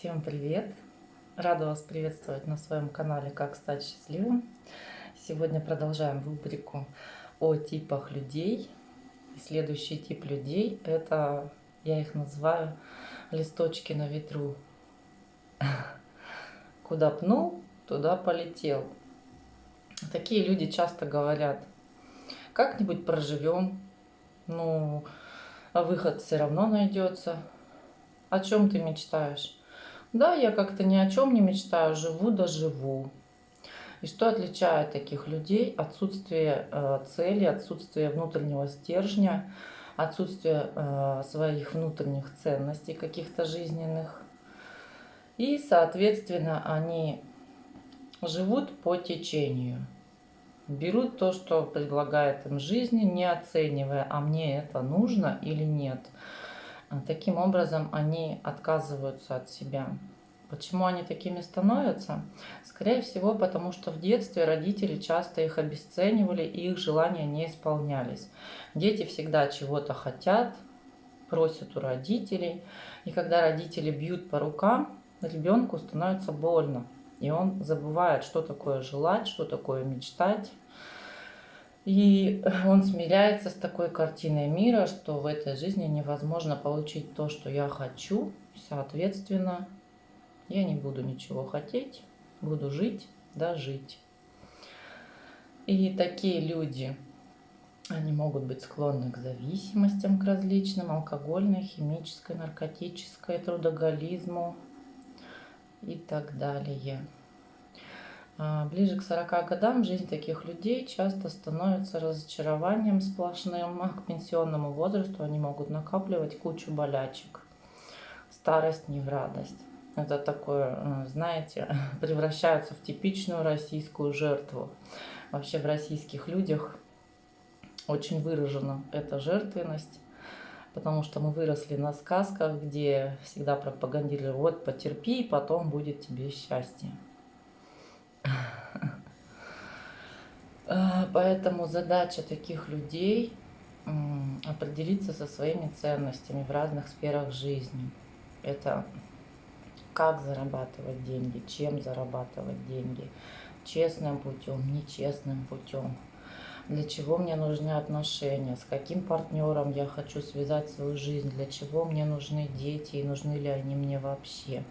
Всем привет! Рада вас приветствовать на своем канале «Как стать счастливым». Сегодня продолжаем рубрику о типах людей. И следующий тип людей – это, я их называю, листочки на ветру. Куда пнул, туда полетел. Такие люди часто говорят, как-нибудь проживем, ну, а выход все равно найдется. О чем ты мечтаешь? Да, я как-то ни о чем не мечтаю, живу да живу. И что отличает таких людей? Отсутствие э, цели, отсутствие внутреннего стержня, отсутствие э, своих внутренних ценностей каких-то жизненных. И, соответственно, они живут по течению. Берут то, что предлагает им жизнь, не оценивая, а мне это нужно или нет. Таким образом, они отказываются от себя. Почему они такими становятся? Скорее всего, потому что в детстве родители часто их обесценивали и их желания не исполнялись. Дети всегда чего-то хотят, просят у родителей. И когда родители бьют по рукам, ребенку становится больно. И он забывает, что такое желать, что такое мечтать. И он смиряется с такой картиной мира, что в этой жизни невозможно получить то, что я хочу. Соответственно, я не буду ничего хотеть, буду жить, да жить. И такие люди, они могут быть склонны к зависимостям, к различным, алкогольной, химической, наркотической, трудоголизму и так далее. А, ближе к 40 годам жизнь таких людей часто становится разочарованием сплошным. К пенсионному возрасту они могут накапливать кучу болячек. Старость не в радость. Это такое, э, знаете, превращаются в типичную российскую жертву. Вообще в российских людях очень выражена эта жертвенность, потому что мы выросли на сказках, где всегда пропагандировали, вот потерпи, и потом будет тебе счастье. Э, поэтому задача таких людей определиться со своими ценностями в разных сферах жизни. Это как зарабатывать деньги, чем зарабатывать деньги, честным путем, нечестным путем, для чего мне нужны отношения, с каким партнером я хочу связать свою жизнь, для чего мне нужны дети и нужны ли они мне вообще,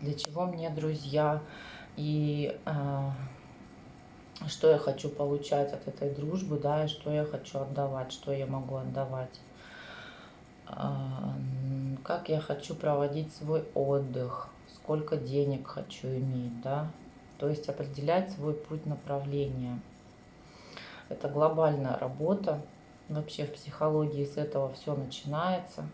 для чего мне друзья и э, что я хочу получать от этой дружбы, да, и что я хочу отдавать, что я могу отдавать. А, как я хочу проводить свой отдых, сколько денег хочу иметь, да. То есть определять свой путь направления. Это глобальная работа. Вообще в психологии с этого все начинается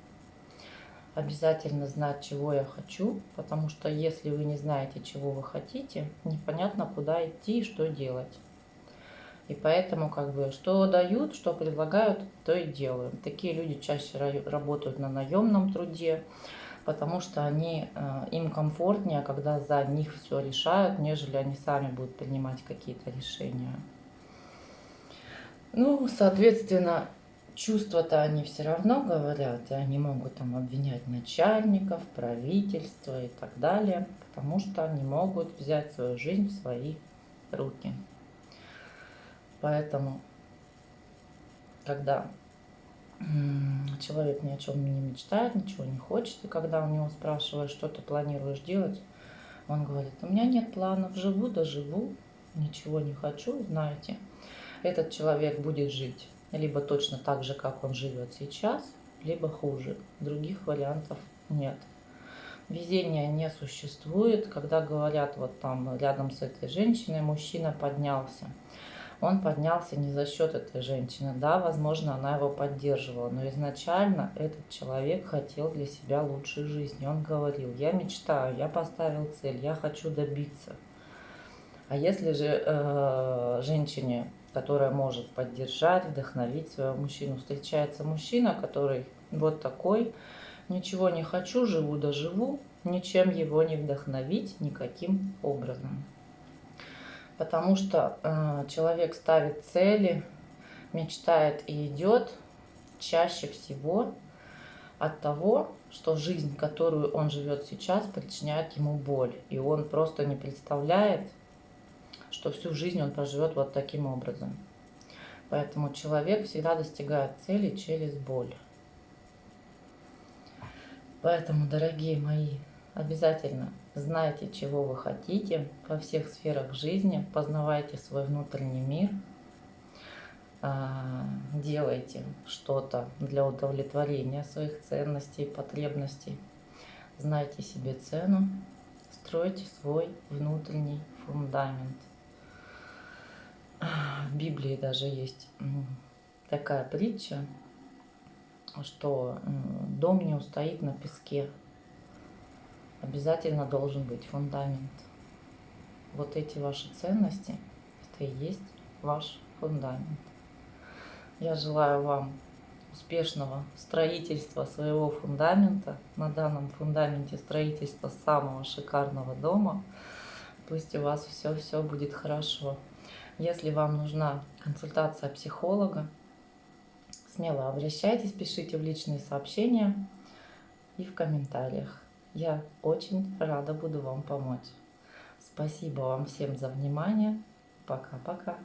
обязательно знать, чего я хочу, потому что если вы не знаете, чего вы хотите, непонятно, куда идти и что делать. И поэтому, как бы, что дают, что предлагают, то и делаем. Такие люди чаще работают на наемном труде, потому что они, э, им комфортнее, когда за них все решают, нежели они сами будут принимать какие-то решения. Ну, соответственно, чувства-то они все равно говорят, и они могут там обвинять начальников, правительство и так далее, потому что они могут взять свою жизнь в свои руки. Поэтому, когда человек ни о чем не мечтает, ничего не хочет, и когда у него спрашивают, что ты планируешь делать, он говорит, у меня нет планов, живу да живу, ничего не хочу, знаете, этот человек будет жить либо точно так же, как он живет сейчас, либо хуже. Других вариантов нет. Везения не существует. Когда говорят, вот там рядом с этой женщиной мужчина поднялся. Он поднялся не за счет этой женщины. Да, возможно, она его поддерживала, но изначально этот человек хотел для себя лучшей жизни. Он говорил, я мечтаю, я поставил цель, я хочу добиться. А если же э, женщине которая может поддержать, вдохновить своего мужчину. Встречается мужчина, который вот такой, ничего не хочу, живу да живу, ничем его не вдохновить никаким образом. Потому что э, человек ставит цели, мечтает и идет чаще всего от того, что жизнь, которую он живет сейчас, причиняет ему боль. И он просто не представляет, что всю жизнь он проживет вот таким образом. Поэтому человек всегда достигает цели через боль. Поэтому, дорогие мои, обязательно знайте, чего вы хотите во всех сферах жизни, познавайте свой внутренний мир, а, делайте что-то для удовлетворения своих ценностей, потребностей, знайте себе цену, стройте свой внутренний фундамент. Библии даже есть такая притча, что дом не устоит на песке. Обязательно должен быть фундамент. Вот эти ваши ценности, это и есть ваш фундамент. Я желаю вам успешного строительства своего фундамента. На данном фундаменте строительства самого шикарного дома. Пусть у вас все-все будет хорошо. Если вам нужна консультация психолога, смело обращайтесь, пишите в личные сообщения и в комментариях. Я очень рада буду вам помочь. Спасибо вам всем за внимание. Пока-пока.